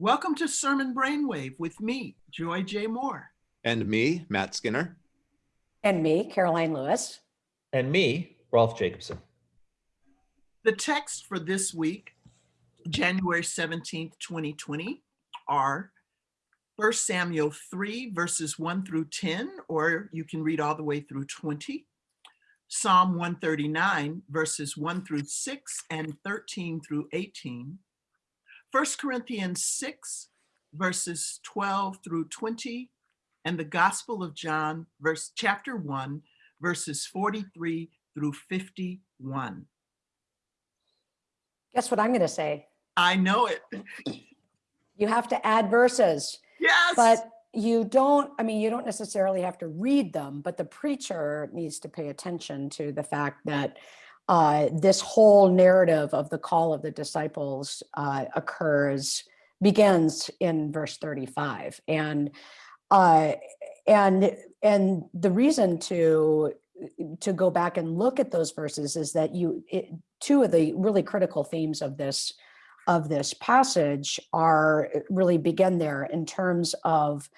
Welcome to Sermon Brainwave with me, Joy J. Moore. And me, Matt Skinner. And me, Karoline Lewis. And me, Rolf Jacobson. The text for this week, January 17th, 2020, are 1 Samuel 3, verses 1 through 10, or you can read all the way through 20. Psalm 139, verses 1 through 6 and 13 through 18. 1 Corinthians 6, verses 12 through 20, and the Gospel of John, verse chapter 1, verses 43 through 51. Guess what I'm going to say? I know it. You have to add verses. Yes. But you don't, I mean, you don't necessarily have to read them, but the preacher needs to pay attention to the fact that uh, this whole narrative of the call of the disciples uh, occurs, begins in verse 35. And uh, and and the reason to to go back and look at those verses is that you it, two of the really critical themes of this of this passage are really begin there in terms of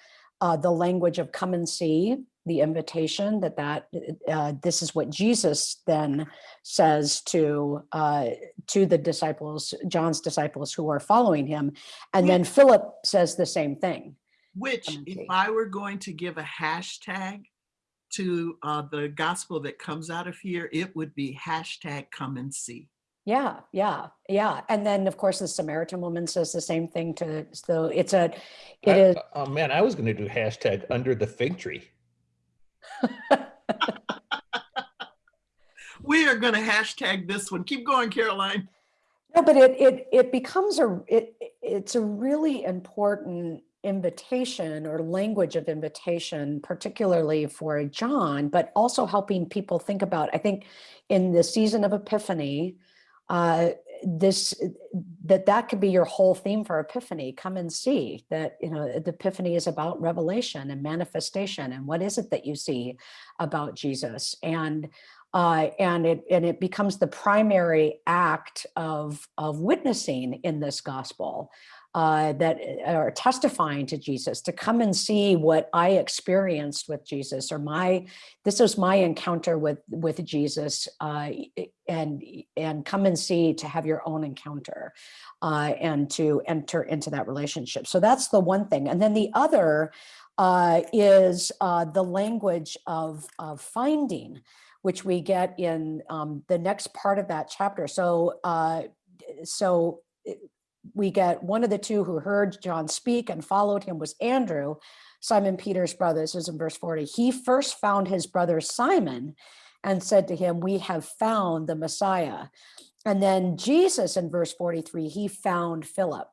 uh, the language of come and see, the invitation that that uh, this is what Jesus then says to uh, to the disciples, John's disciples who are following him, and then Philip says the same thing. Which, if I were going to give a hashtag to uh, the gospel that comes out of here, it would be hashtag come and see. Yeah, yeah, yeah. And then of course the Samaritan woman says the same thing to, so it's a, it I- is, Oh man, I was going to do hashtag under the fig tree. We are going to hashtag this one. Keep going, Karoline. no, but it, it, it becomes a, it, it's a really important invitation or language of invitation, particularly for John, but also helping people think about, I think in the season of Epiphany, uh, this, that that could be your whole theme for Epiphany, come and see that, you know, the Epiphany is about revelation and manifestation. And what is it that you see about Jesus? And uh, and it and it becomes the primary act of of witnessing in this gospel uh, that are testifying to Jesus to come and see what I experienced with Jesus or my this was my encounter with with Jesus uh, and and come and see to have your own encounter uh, and to enter into that relationship. So that's the one thing. And then the other uh, is uh, the language of, of finding which we get in um, the next part of that chapter. So, uh, so we get one of the two who heard John speak and followed him was Andrew, Simon Peter's brother. This is in verse 40. He first found his brother Simon and said to him, we have found the Messiah. And then Jesus in verse 43, he found Philip.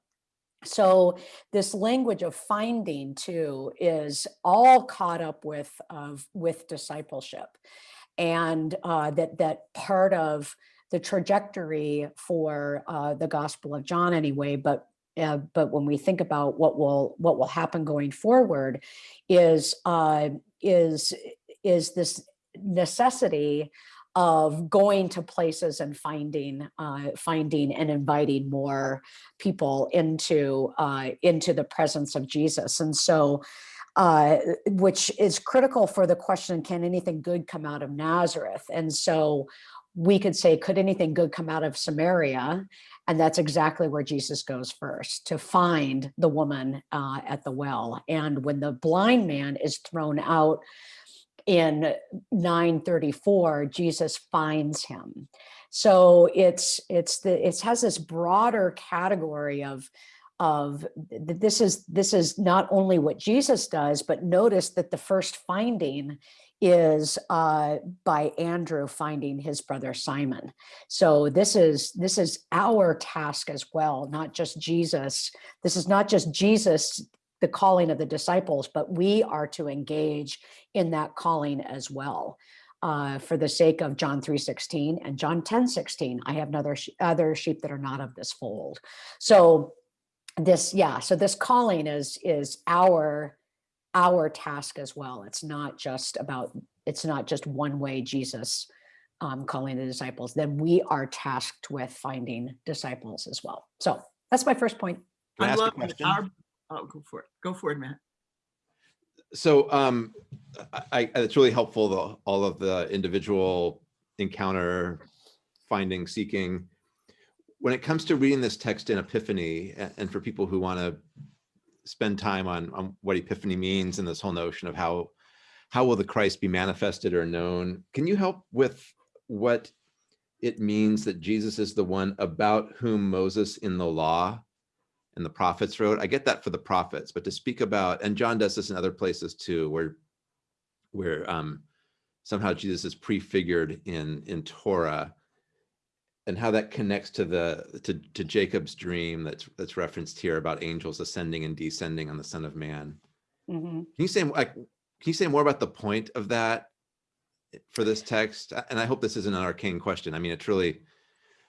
So this language of finding too is all caught up with, of, with discipleship and uh, that that part of the trajectory for uh, the Gospel of John anyway, but uh, but when we think about what will what will happen going forward, is uh, is is this necessity of going to places and finding uh, finding and inviting more people into uh, into the presence of Jesus, and so uh, which is critical for the question, can anything good come out of Nazareth? And so we could say, could anything good come out of Samaria? And that's exactly where Jesus goes first, to find the woman uh, at the well. And when the blind man is thrown out in 934, Jesus finds him. So it's it's the it has this broader category of of this is this is not only what Jesus does, but notice that the first finding is uh, by Andrew finding his brother Simon. So this is this is our task as well, not just Jesus. This is not just Jesus, the calling of the disciples, but we are to engage in that calling as well. Uh, for the sake of John 3.16 and John 10.16, I have other, other sheep that are not of this fold. So this yeah so this calling is is our our task as well it's not just about it's not just one way jesus um, calling the disciples then we are tasked with finding disciples as well so that's my first point I I ask love that question? our, oh, go for it. Go for it, Matt. So um, I, I, it's really helpful, the, all of the individual encounter, finding, seeking. When it comes to reading this text in Epiphany, a- and for people who want to spend time on, on what Epiphany means and this whole notion of how, how will the Christ be manifested or known? Can you help with what it means that Jesus is the one about whom Moses in the law and the prophets wrote. I get that for the prophets, but to speak about, and John does this in other places too, where where um, somehow Jesus is prefigured in in Torah, and how that connects to the to, to Jacob's dream that's that's referenced here about angels ascending and descending on the Son of Man. Mhm. Can you say like can you say more about the point of that for this text? And I hope this isn't an arcane question. I mean, it's really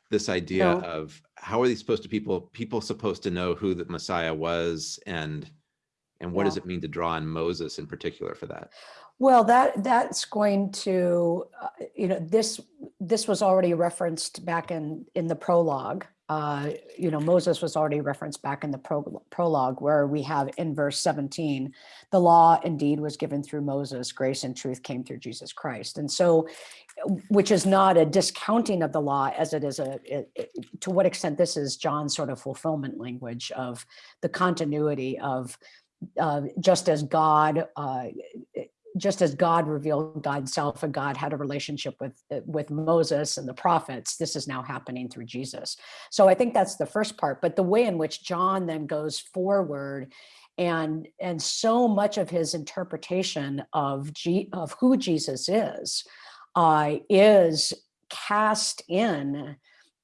this idea No. of how are these supposed to people people supposed to know who the Messiah was and and what does it mean to draw on Moses in particular for that? Well, that that's going to, uh, you know, this this was already referenced back in in the prologue. Uh, you know, Moses was already referenced back in the pro- prologue, where we have in verse 17, the law indeed was given through Moses, grace and truth came through Jesus Christ. And so, which is not a discounting of the law as it is a, it- it- to what extent this is John's sort of fulfillment language of the continuity of uh, just as God uh, just as God revealed God's self and God had a relationship with uh, with Moses and the prophets, this is now happening through Jesus. So I think that's the first part. But the way in which John then goes forward and and so much of his interpretation of G, of who Jesus is uh, is cast in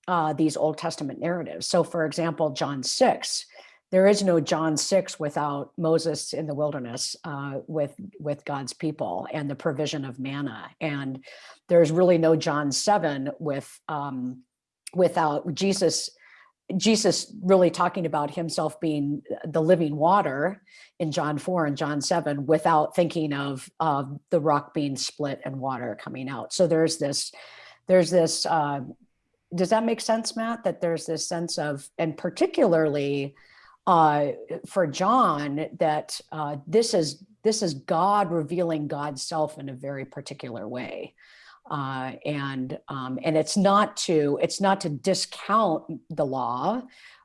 uh, these Old Testament narratives. So, for example, John six, there is no John six without Moses in the wilderness uh, with with God's people and the provision of manna, and there's really no John seven with um, without Jesus. Jesus really talking about himself being the living water in John 4 and John 7 without thinking of uh, the rock being split and water coming out. So there's this, there's this, uh, does that make sense, Matt? That there's this sense of, and particularly uh, for John, that uh, this is this is God revealing God's self in a very particular way, uh, and um, and it's not to it's not to discount the law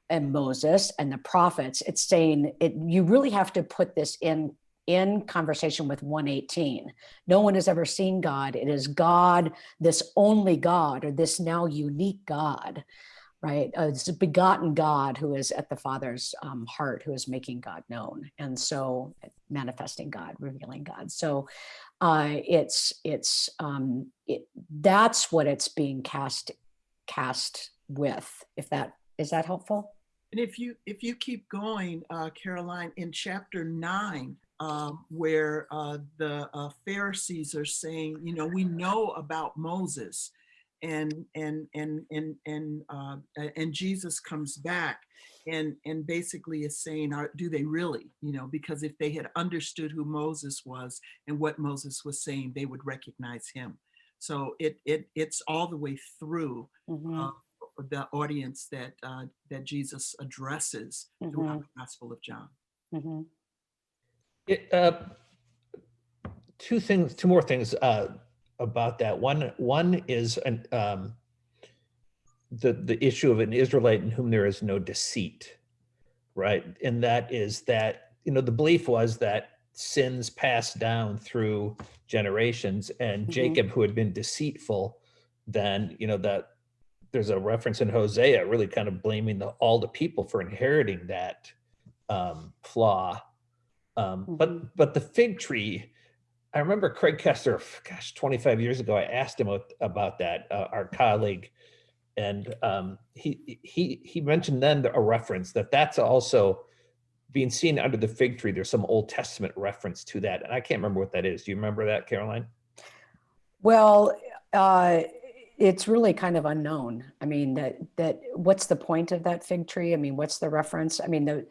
and Moses and the prophets. It's saying it. You really have to put this in in conversation with 118. No one has ever seen God. It is God, this only God, or this now unique God right? Uh, it's a begotten God who is at the Father's um, heart, who is making God known, and so manifesting God, revealing God. So uh, it's it's um, it, that's what it's being cast cast with. If that is that helpful? And if you if you keep going, uh, Karoline, in chapter nine, um, where uh, the uh, Pharisees are saying, you know, we know about Moses, and and and and and uh, and Jesus comes back, and and basically is saying, are, do they really? You know, because if they had understood who Moses was and what Moses was saying, they would recognize him. So it it it's all the way through Mhm, uh, the audience that uh, that Jesus addresses throughout the Gospel of John. mhm. It, uh, two things, two more things uh, about that. One, one is an, um, the the issue of an Israelite in whom there is no deceit, right? And that is that you know the belief was that sins passed down through generations, and Mhm. Jacob, who had been deceitful, then you know that there's a reference in Hosea really kind of blaming the, all the people for inheriting that um, flaw. Um, Mhm. But but the fig tree, I remember Craig Koester, gosh, 25 years ago, I asked him about, about that, uh, our colleague, and um, he he he mentioned then a reference that that's also being seen under the fig tree. There's some Old Testament reference to that, and I can't remember what that is. Do you remember that, Karoline? Well, uh, it's really kind of unknown. I mean, that that what's the point of that fig tree? I mean, what's the reference? I mean, the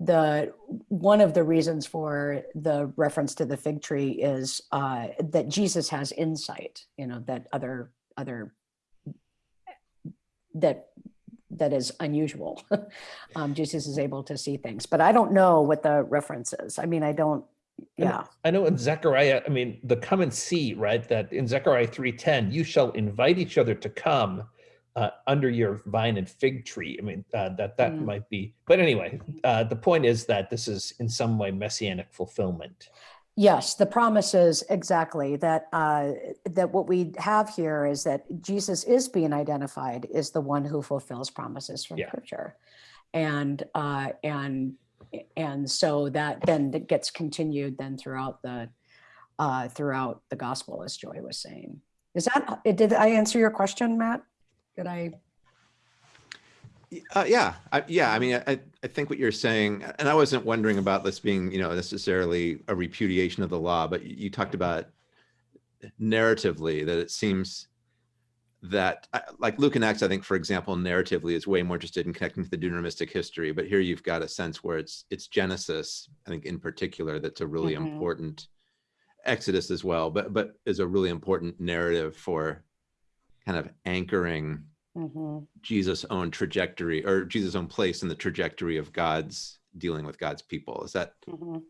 the one of the reasons for the reference to the fig tree is uh, that Jesus has insight. You know that other other that that is unusual. um, Jesus is able to see things, but I don't know what the reference is. I mean, I don't. Yeah. I know in Zechariah, I mean, the come and see, right? That in Zechariah 3:10, you shall invite each other to come uh, under your vine and fig tree. I mean, uh, that that Mm. might be. But anyway, uh, the point is that this is in some way messianic fulfillment. Yes, the promise is exactly that, uh, that what we have here is that Jesus is being identified as the one who fulfills promises from Yeah. scripture. And, uh, and, and so that then gets continued then throughout the, uh, throughout the gospel, as Joy was saying. Is that, did I answer your question, Matt? Did I? Uh, yeah, I, yeah. I mean, I, I think what you're saying, and I wasn't wondering about this being, you know, necessarily a repudiation of the law, but you, talked about narratively that it seems that, like Luke and Acts, I think, for example, narratively is way more interested in connecting to the Deuteronomistic history. But here you've got a sense where it's it's Genesis, I think, in particular, that's a really Mhm. important Exodus as well, but but is a really important narrative for kind of anchoring Mhm. Jesus' own trajectory or Jesus' own place in the trajectory of God's dealing with God's people. Is that Mhm.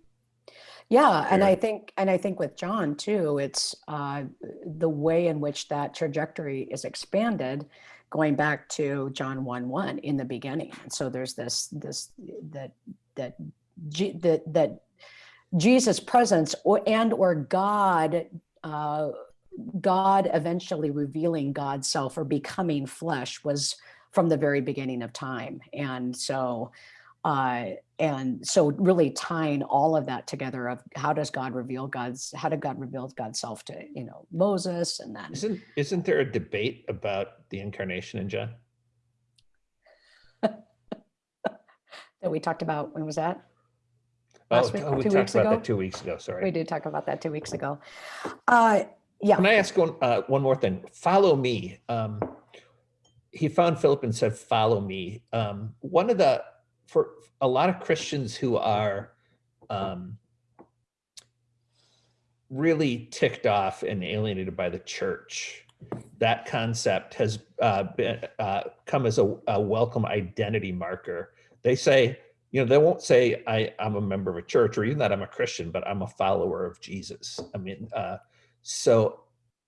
Yeah, and I think, and I think with John too, it's uh, the way in which that trajectory is expanded, going back to John one one in the beginning. And so there's this this that that that that Jesus' presence or and or God. Uh, God eventually revealing God's self or becoming flesh was from the very beginning of time. And so uh, and so really tying all of that together of how does God reveal God's how did God reveal God's self to you know Moses and then Isn't isn't there a debate about the incarnation in John? that we talked about when was that Oh, Last week, oh, we two talked weeks about ago? that two weeks ago. Sorry. we did talk about that two weeks ago uh yeah Can I ask one, uh, one more thing? Follow me. Um, he found Philip and said, follow me. Um, one of the, for a lot of Christians who are um, really ticked off and alienated by the church, that concept has uh, been, uh, come as a, a welcome identity marker. They say, you know, they won't say I, I'm a member of a church or even that I'm a Christian, but I'm a follower of Jesus. I mean, uh, so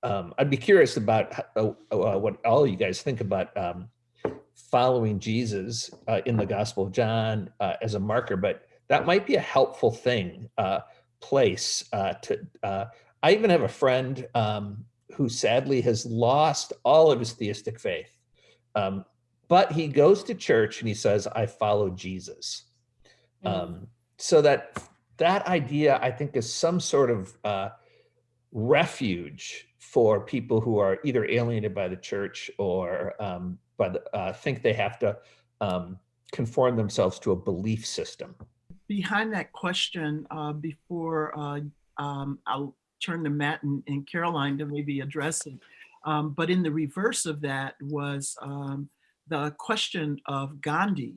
um, I'd be curious about how- uh, uh, what all you guys think about um, following Jesus uh, in the Gospel of John uh, as a marker, but that might be a helpful thing, uh, place uh, to. Uh, I even have a friend um, who sadly has lost all of his theistic faith, um, but he goes to church and he says, "I follow Jesus." Mm. Um, so that that idea, I think, is some sort of uh, refuge for people who are either alienated by the church or um, by the, uh, think they have to um, conform themselves to a belief system. behind that question, uh, before uh, um, I'll turn to Matt and, and Karoline to maybe address it. Um, but in the reverse of that was um, the question of Gandhi.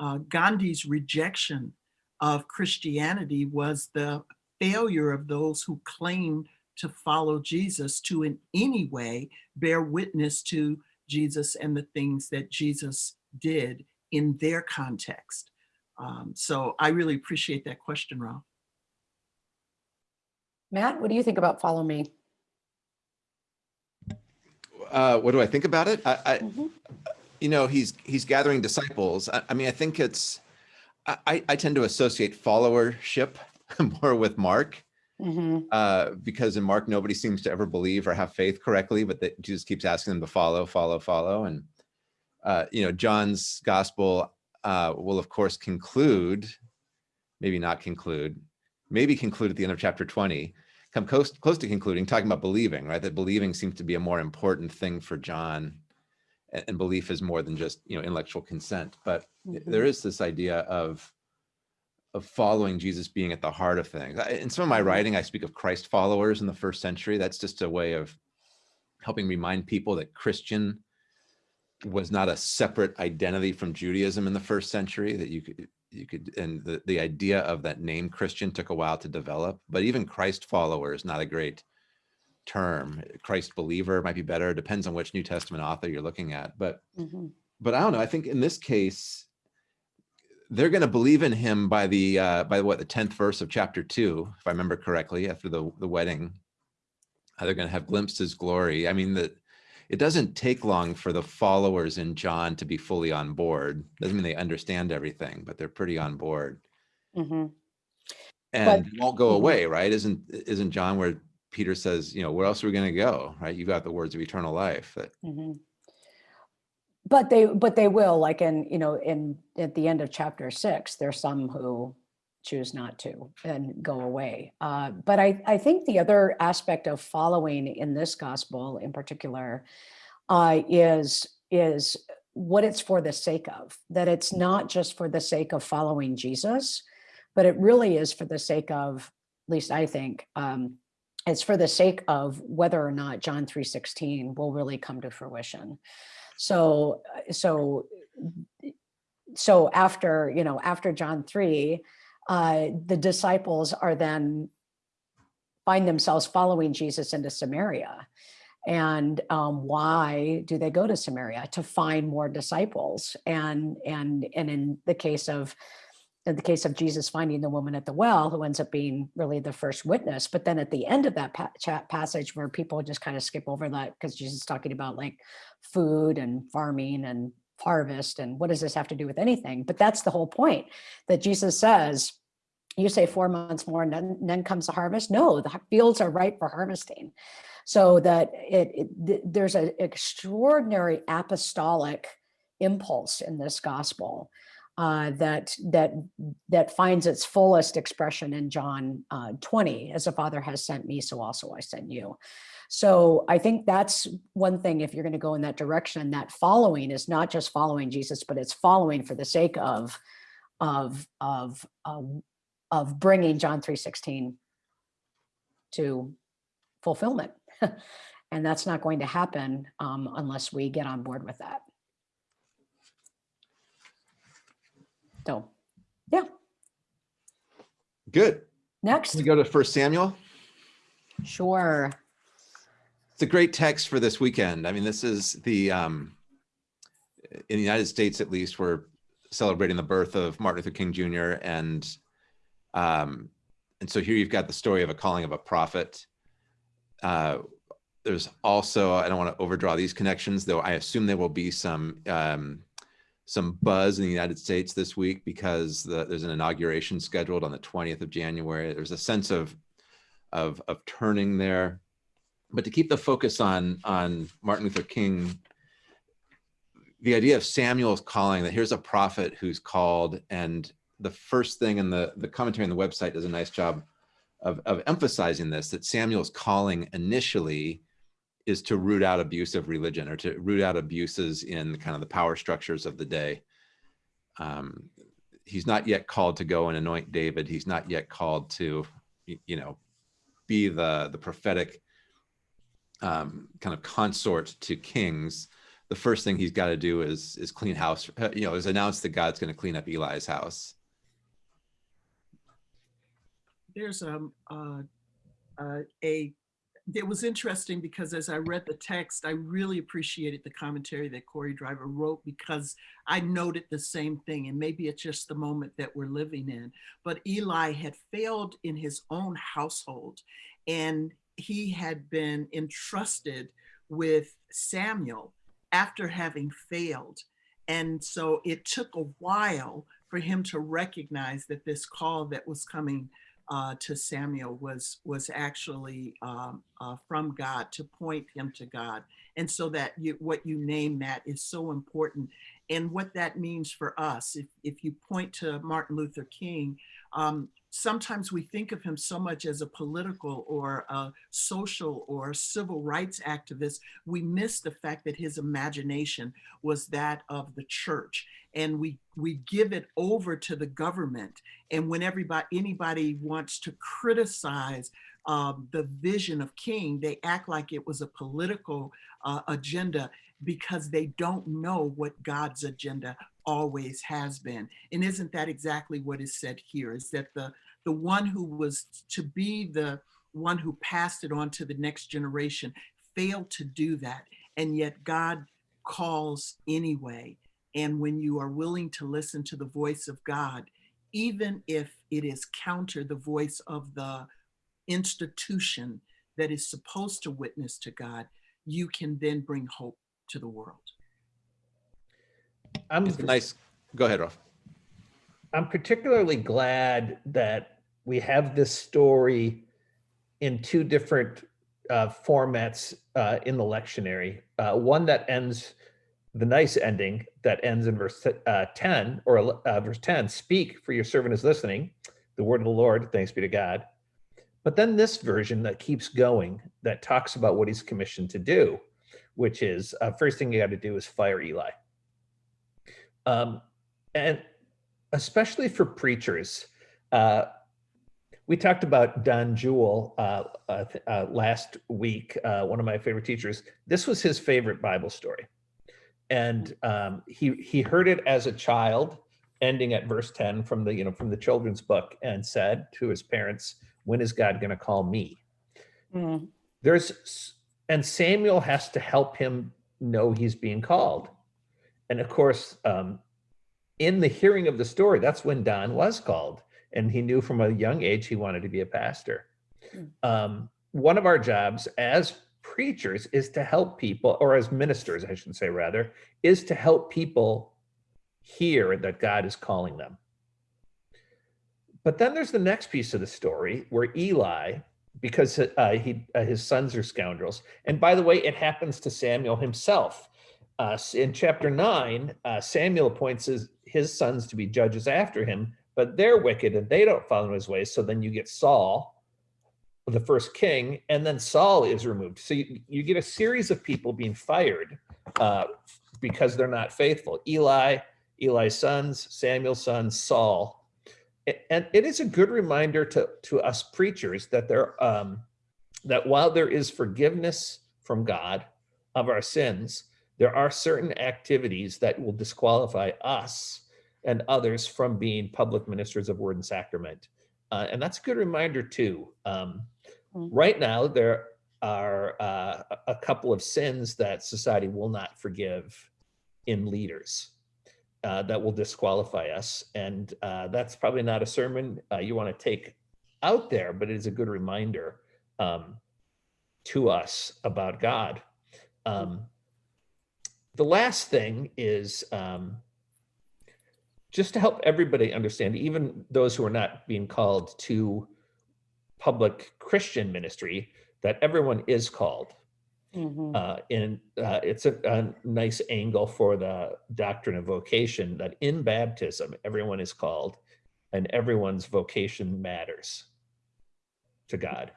Uh, Gandhi's rejection of Christianity was the failure of those who claimed to follow Jesus to in any way bear witness to Jesus and the things that Jesus did in their context. Um, so I really appreciate that question, Rolf. Matt what do you think about follow me uh, what do I think about it? I, I Mhm. you know, he's he's gathering disciples. I, I mean, I think it's I, I- I tend to associate followership more with Mark. Mhm. uh, because in Mark, nobody seems to ever believe or have faith correctly, but that Jesus keeps asking them to follow, follow, follow. And, uh, you know, John's gospel uh, will, of course, conclude, maybe not conclude, maybe conclude at the end of chapter 20, come close, close to concluding, talking about believing, right? That believing seems to be a more important thing for John. And, and belief is more than just, you know, intellectual consent. But there is this idea of of following Jesus being at the heart of things. In some of my Mhm. writing, I speak of Christ followers in the first century. That's just a way of helping remind people that Christian was not a separate identity from Judaism in the first century, that you could you could and the, the idea of that name Christian took a while to develop, but even Christ follower is not a great term. Christ believer might be better, depends on which New Testament author you're looking at. But Mhm. but I don't know. I think in this case, they're going to believe in him by the uh, by what the tenth verse of chapter two, if I remember correctly, after the the wedding. Uh, they're going to have glimpsed his glory. I mean that it doesn't take long for the followers in John to be fully on board. Doesn't mean they understand everything, but they're pretty on board, Mhm. and it won't go Mhm. away, right? Isn't isn't John where Peter says, you know, where else are we going to go, right? You've got the words of eternal life. That Mhm. But they, but they will, like in, you know, in, at the end of chapter six, there's some who choose not to and go away. Uh, But I, I think the other aspect of following in this gospel in particular uh, is, is what it's for the sake of, that it's not just for the sake of following Jesus, but it really is for the sake of, at least I think, um, it's for the sake of whether or not John 3.16 will really come to fruition. So, uh, so, so after, you know, after John 3, uh, the disciples are then find themselves following Jesus into Samaria. And um, why do they go to Samaria? To find more disciples. And, and, and in the case of, in the case of Jesus finding the woman at the well, who ends up being really the first witness. But then at the end of that pa- passage where people just kind of skip over that because Jesus is talking about like food and farming and harvest and what does this have to do with anything? But that's the whole point that Jesus says, you say four months more and then, then comes the harvest. No, the fields are ripe for harvesting. So that it, it th- there's an extraordinary apostolic impulse in this gospel uh, that that that finds its fullest expression in John uh, 20, as the Father has sent me, so also I send you. So I think that's one thing. If you're going to go in that direction, that following is not just following Jesus, but it's following for the sake of of of of, of bringing John 3:16 to fulfillment. and that's not going to happen um, unless we get on board with that. So, yeah, good. next, We go to First Samuel. sure. It's a great text for this weekend. I mean, this is the um, in the United States, at least, we're celebrating the birth of Martin Luther King Jr. and um, and so here you've got the story of a calling of a prophet. Uh, there's also I don't want to overdraw these connections, though. I assume there will be some um, some buzz in the United States this week because the, there's an inauguration scheduled on the 20th of January. There's a sense of of of turning there but to keep the focus on on Martin Luther King, the idea of Samuel's calling that here's a prophet who's called, and the first thing in the the commentary on the website does a nice job of of emphasizing this that Samuel's calling initially is to root out abusive religion or to root out abuses in kind of the power structures of the day. Um, he's not yet called to go and anoint David. He's not yet called to, you know, be the the prophetic um, kind of consort to kings, the first thing he's got to do is is clean house. uh, You know, is announce that God's going to clean up Eli's house. There's um, uh, uh, a, it was interesting because as I read the text, I really appreciated the commentary that Corey Driver wrote because I noted the same thing. And maybe it's just the moment that we're living in. But Eli had failed in his own household and he had been entrusted with Samuel after having failed. And so it took a while for him to recognize that this call that was coming uh, to Samuel was was actually um, uh, from God to point him to God, and so that you, what you name that is so important, and what that means for us. If if you point to Martin Luther King, um, sometimes we think of him so much as a political or a social or civil rights activist, we miss the fact that his imagination was that of the church. And we, we give it over to the government. And when everybody, anybody wants to criticize um, the vision of King, they act like it was a political uh, agenda because they don't know what God's agenda always has been. And isn't that exactly what is said here? Is that the the one who was to be the one who passed it on to the next generation failed to do that. And yet God calls anyway. And when you are willing to listen to the voice of God, even if it is counter the voice of the institution that is supposed to witness to God, you can then bring hope to the world. I'm It's nice, go ahead, Rolf. I'm particularly glad that we have this story in two different uh, formats uh, in the lectionary. Uh, one that ends the nice ending that ends in verse uh, 10 or uh, verse 10 speak for your servant is listening the word of the lord thanks be to god but then this version that keeps going that talks about what he's commissioned to do which is uh, first thing you got to do is fire eli um, and especially for preachers. We talked about Don Juel uh, uh, uh, last week, uh, one of my favorite teachers. This was his favorite Bible story. And um, he, he heard it as a child, ending at verse 10 from the, you know, from the children's book and said to his parents, when is God going to call me? Mm, there's and samuel has to help him know he's being called and of course um, in the hearing of the story that's when don was called and he knew from a young age he wanted to be a pastor Hmm. um, one of our jobs as preachers is to help people or as ministers i should say rather is to help people hear that god is calling them but then there's the next piece of the story where eli because uh, he uh, his sons are scoundrels. And by the way, it happens to Samuel himself. Uh, in chapter nine, uh, Samuel appoints his, his sons to be judges after him, but they're wicked and they don't follow his ways. So then you get Saul, the first king, and then Saul is removed. So you, you get a series of people being fired uh, because they're not faithful. Eli, Eli's sons, Samuel's sons, Saul, and it is a good reminder to to us preachers that there um that while there is forgiveness from god of our sins there are certain activities that will disqualify us and others from being public ministers of word and sacrament uh, and that's a good reminder too um, Mm. right now there are uh, a couple of sins that society will not forgive in leaders uh, that will disqualify us. And uh, that's probably not a sermon uh, you want to take out there, but it is a good reminder um, to us about God. Um, the last thing is um, just to help everybody understand, even those who are not being called to public Christian ministry, that everyone is called mhm. uh, and uh, it's a, a nice angle for the doctrine of vocation that in baptism everyone is called and everyone's vocation matters to god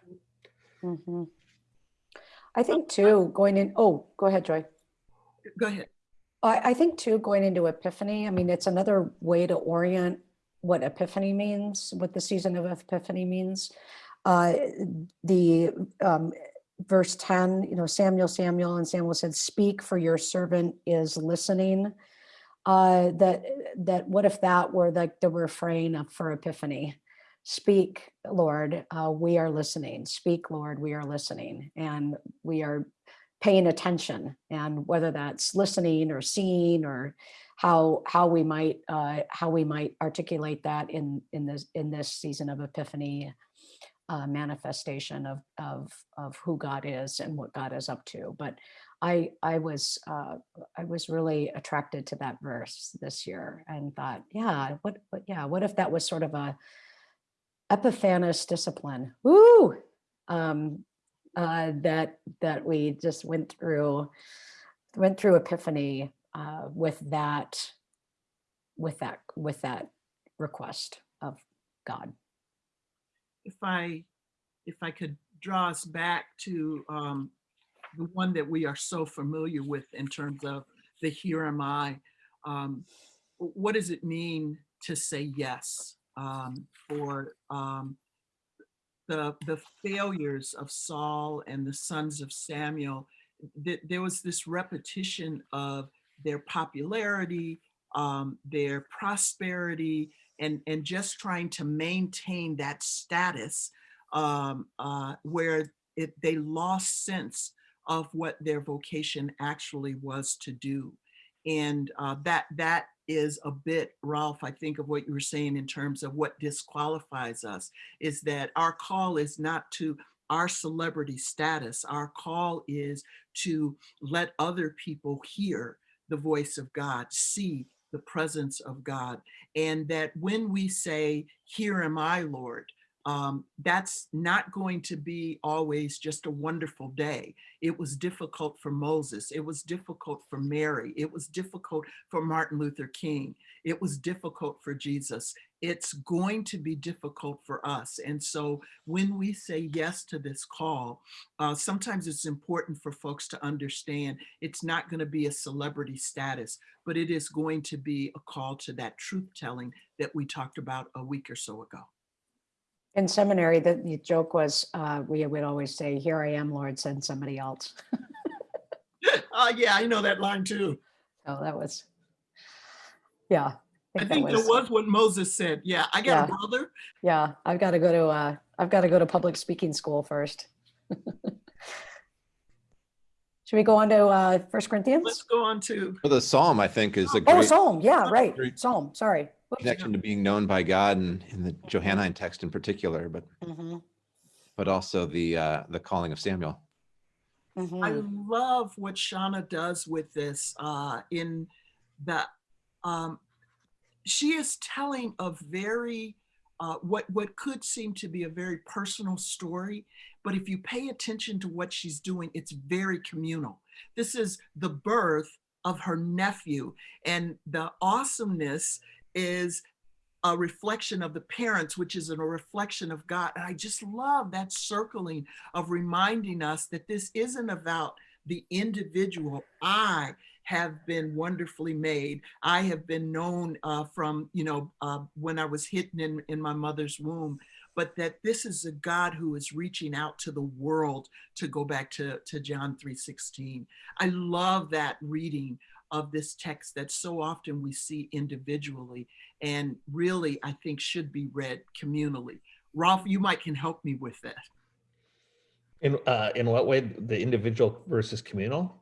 Mhm. I think too, going in, oh, go ahead, Joy. Go ahead. I, I think too, going into Epiphany, I mean, it's another way to orient what Epiphany means, what the season of Epiphany means. Uh, the um, verse 10, you know, Samuel, Samuel, and Samuel said, Speak, for your servant is listening. Uh, that that what if that were like the refrain for Epiphany? Speak, Lord, uh, we are listening. Speak, Lord, we are listening, and we are paying attention. And whether that's listening or seeing or how how we might uh, how we might articulate that in in this in this season of Epiphany uh, manifestation of of of who God is and what God is up to. But I I was uh, I was really attracted to that verse this year and thought, yeah, what, what yeah, what if that was sort of a Epiphanous discipline? Woo! Um, uh, that that we just went through went through Epiphany uh, with that with that with that request of God. if I, if I could draw us back to um, the one that we are so familiar with in terms of the here am I, um, what does it mean to say yes um, for um, the the failures of Saul and the sons of Samuel? Th- there was this repetition of their popularity, um, their prosperity, and and just trying to maintain that status um, uh, where it, they lost sense of what their vocation actually was to do. And uh, that that is a bit, Rolf, I think of what you were saying in terms of what disqualifies us is that our call is not to our celebrity status. Our call is to let other people hear the voice of God, see the presence of God. And that when we say, Here am I, Lord, um, that's not going to be always just a wonderful day. It was difficult for Moses. It was difficult for Mary. It was difficult for Martin Luther King. It was difficult for Jesus. It's going to be difficult for us. And so when we say yes to this call, uh, sometimes it's important for folks to understand it's not going to be a celebrity status, but it is going to be a call to that truth telling that we talked about a week or so ago. In seminary, the, the joke was, uh, we would always say, here I am, Lord, send somebody else. Uh, yeah, I know that line too. Oh, that was, yeah. I that think that was what Moses said. Yeah, I got a Yeah. brother. Yeah, I've got to go to, uh, I've got to go to public speaking school first. Should we go on to, uh, First Corinthians? Let's go on to, Well, the Psalm, I think, is a Oh, great Psalm, yeah, Oh, right. Psalm, sorry. Whoops. connection to being known by God and in the Johannine text in particular, but Mhm, but also the uh, the calling of Samuel. I mhm. love what Shauna does with this uh, in that um, she is telling a very, uh, what, what could seem to be a very personal story, but if you pay attention to what she's doing, it's very communal. This is the birth of her nephew and the awesomeness is a reflection of the parents, which is a reflection of God. And I just love that circling of reminding us that this isn't about the individual. I have been wonderfully made. I have been known uh, from, you know, uh, when I was hidden in, in my mother's womb, but that this is a God who is reaching out to the world to go back to, to John 3.16. I love that reading of this text that so often we see individually and really I think should be read communally. Rolf, you might can help me with that. In, uh, in what way, the individual versus communal?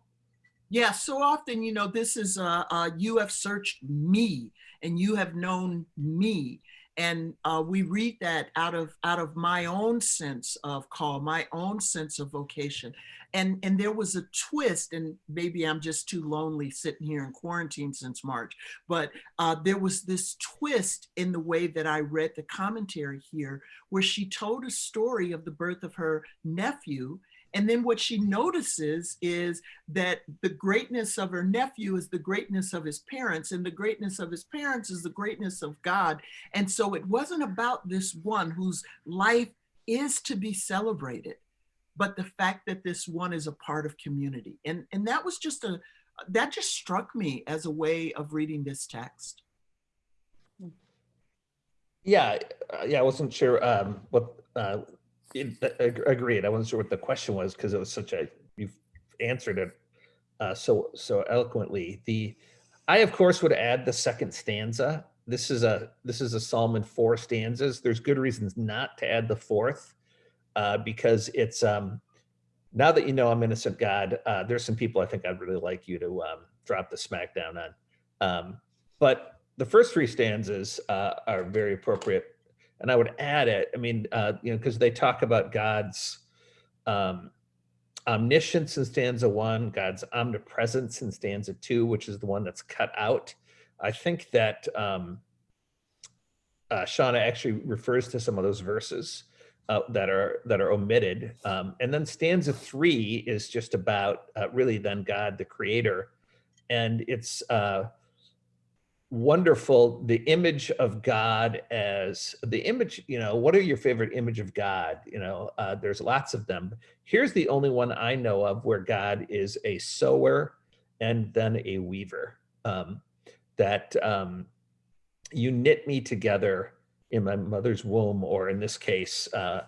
Yeah, so often, you know, this is uh, uh, you have searched me and you have known me. And uh, we read that out of out of my own sense of call, my own sense of vocation. And, and there was a twist, and maybe I'm just too lonely sitting here in quarantine since March, but uh, there was this twist in the way that I read the commentary here, where she told a story of the birth of her nephew. And then what she notices is that the greatness of her nephew is the greatness of his parents, and the greatness of his parents is the greatness of God. And so it wasn't about this one whose life is to be celebrated, but the fact that this one is a part of community. And, and that was just a, that just struck me as a way of reading this text. Yeah, uh, yeah, I wasn't sure um, what, uh, it- uh, agreed. I wasn't sure what the question was because it was such a, you've answered it uh, so, so eloquently. The, I of course would add the second stanza. This is a, this is a psalm in four stanzas. There's good reasons not to add the fourth uh, because it's, um, now that you know I'm innocent God, uh, there's some people I think I'd really like you to um, drop the smackdown on. Um, but the first three stanzas uh, are very appropriate. And I would add it, I mean, uh, you know, because they talk about God's um, omniscience in stanza one, God's omnipresence in stanza two, which is the one that's cut out. I think that um, uh, Shauna actually refers to some of those verses uh, that are that are omitted. Um, and then stanza three is just about uh, really then God, the creator. And it's uh, wonderful the image of god as the image you know what are your favorite image of god you know uh, there's lots of them here's the only one i know of where god is a sower and then a weaver um, that um, you knit me together in my mother's womb or in this case uh,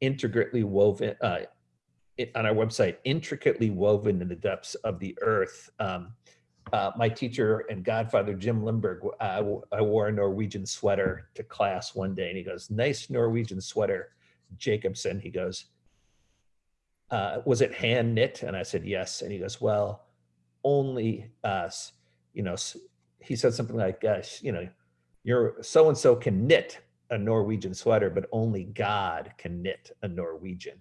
intricately woven uh, on our website intricately woven in the depths of the earth um, uh, my teacher and godfather Jim Limburg, I, I wore a Norwegian sweater to class one day, and he goes, "Nice Norwegian sweater, Jacobson." He goes, uh, "Was it hand knit?" And I said, "Yes." And he goes, "Well, only us. you know, he said something like, gosh, you know, you're so-and-so can knit a Norwegian sweater, but only God can knit a Norwegian.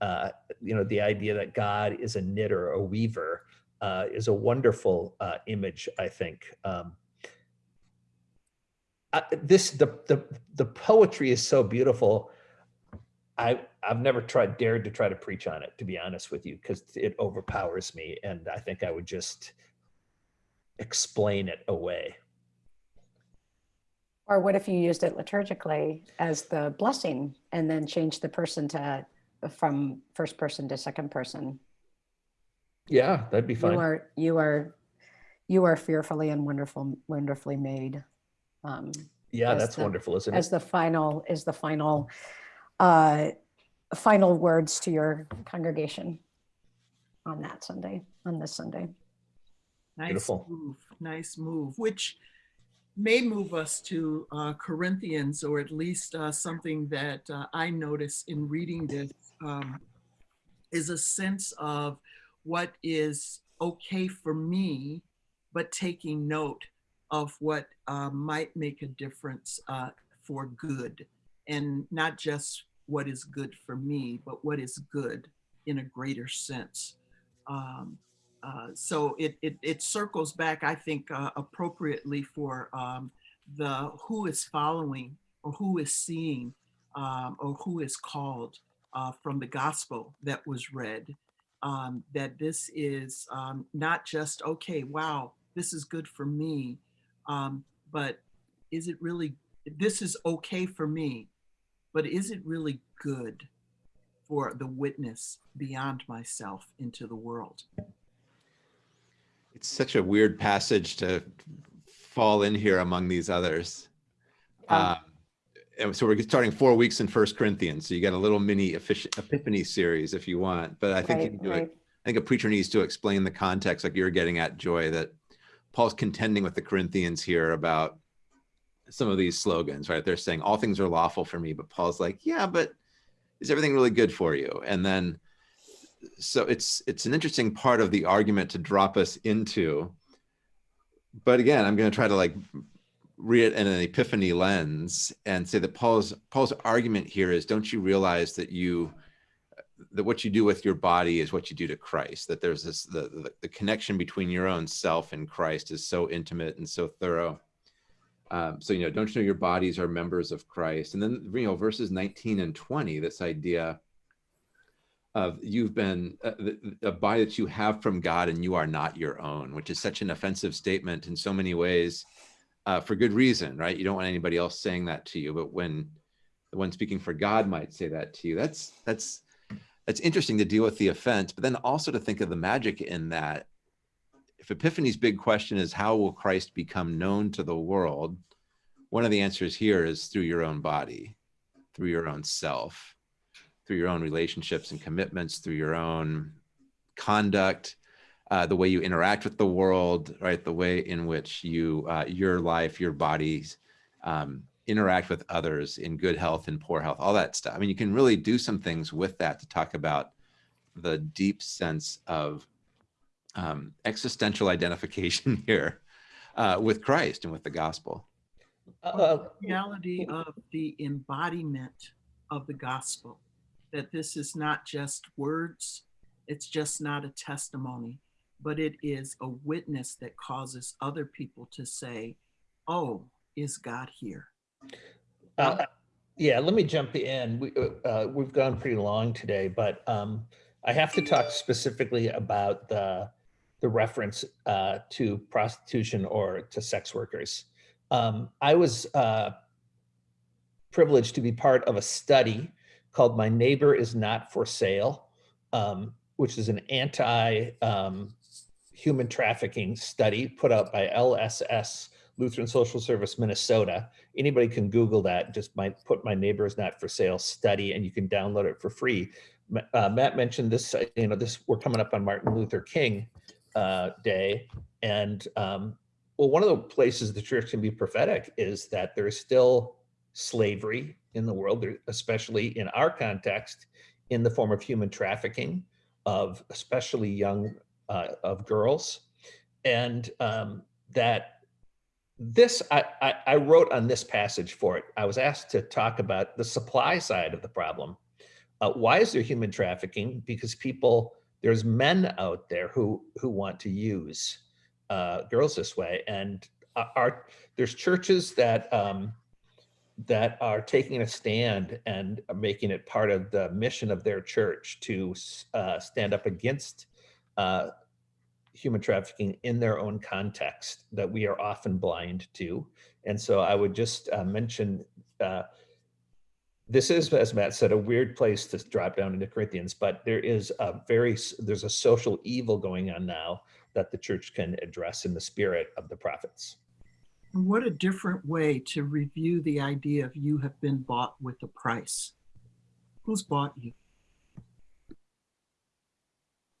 Uh, you know, the idea that God is a knitter, a weaver, uh, is a wonderful uh, image, I think. Um, I, this the, the the poetry is so beautiful. I I've never tried dared to try to preach on it, to be honest with you, because it overpowers me, and I think I would just explain it away. Or what if you used it liturgically as the blessing and then change the person to, from first person to second person? Yeah, that'd be You fine. are, you are, you are fearfully and wonderful, wonderfully made. Um, Yeah, that's the- wonderful, isn't As it? the final, is the final, uh, final words to your congregation on that Sunday, on this Sunday. Nice Beautiful. move, nice move, which may move us to uh, Corinthians, or at least uh, something that uh, I notice in reading this um, is a sense of what is okay for me, but taking note of what uh, might make a difference uh, for good, and not just what is good for me, but what is good in a greater sense. Um, uh, so it, it it circles back, I think, uh, appropriately for um, the who is following or who is seeing um, or who is called uh, from the gospel that was read. Um, that this is um, not just okay, wow, this is good for me, um, but is it really? This is okay for me, but is it really good for the witness beyond myself into the world? It's such a weird passage to fall in here among these others. Yeah. Um, and so we're starting four weeks in First Corinthians, so you got a little mini epiphany series if you want. But I think you Right, need to- right. I think a preacher needs to explain the context, like you're getting at, Joy, that Paul's contending with the Corinthians here about some of these slogans, right? They're saying all things are lawful for me, but Paul's like, yeah, but is everything really good for you? And then, so it's it's an interesting part of the argument to drop us into. But again, I'm going to try to like read it in an epiphany lens and say that Paul's Paul's argument here is, don't you realize that you that what you do with your body is what you do to Christ. That there's this the, the the connection between your own self and Christ is so intimate and so thorough. Um, so you know, don't you know your bodies are members of Christ? And then you know, verses 19 and 20, this idea of you've been uh, a body that you have from God and you are not your own, which is such an offensive statement in so many ways, uh, for good reason, right? You don't want anybody else saying that to you, but when the one speaking for God might say that to you, that's that's it's interesting to deal with the offense, but then also to think of the magic in that. If Epiphany's big question is how will Christ become known to the world? One of the answers here is through your own body, through your own self, through your own relationships and commitments, through your own conduct, uh, the way you interact with the world, right? The way in which you, uh, your life, your bodies, um, interact with others in good health and poor health, all that stuff. I mean, you can really do some things with that to talk about the deep sense of um, existential identification here uh, with Christ and with the gospel. Uh, reality of the embodiment of the gospel that this is not just words it's just not a testimony but it is a witness that causes other people to say oh is god here Uh, yeah, let me jump in. We, uh, uh, we've gone pretty long today, but um, I have to talk specifically about the the reference uh, to prostitution or to sex workers. Um, I was uh, privileged to be part of a study called "My Neighbor Is Not for Sale," um, which is an anti um, human trafficking study put out by LSS Lutheran Social Service Minnesota anybody can Google that. Just my put my neighbor is not for sale study, and you can download it for free. Uh, Matt mentioned this. You know, this we're coming up on Martin Luther King uh, Day, and um, well, one of the places the church can be prophetic is that there is still slavery in the world, especially in our context, in the form of human trafficking of especially young uh, of girls, and um, that this, I, I, I wrote on this passage for it. I was asked to talk about the supply side of the problem. Uh, why is there human trafficking? Because people, there's men out there who who want to use uh, girls this way, and are- are there's churches that um, that are taking a stand and making it part of the mission of their church to uh, stand up against uh, human trafficking in their own context that we are often blind to. And so I would just uh, mention uh, this is, as Matt said, a weird place to drop down into Corinthians, but there is a very, there's a social evil going on now that the church can address in the spirit of the prophets. What a different way to review the idea of you have been bought with a price. Who's bought you?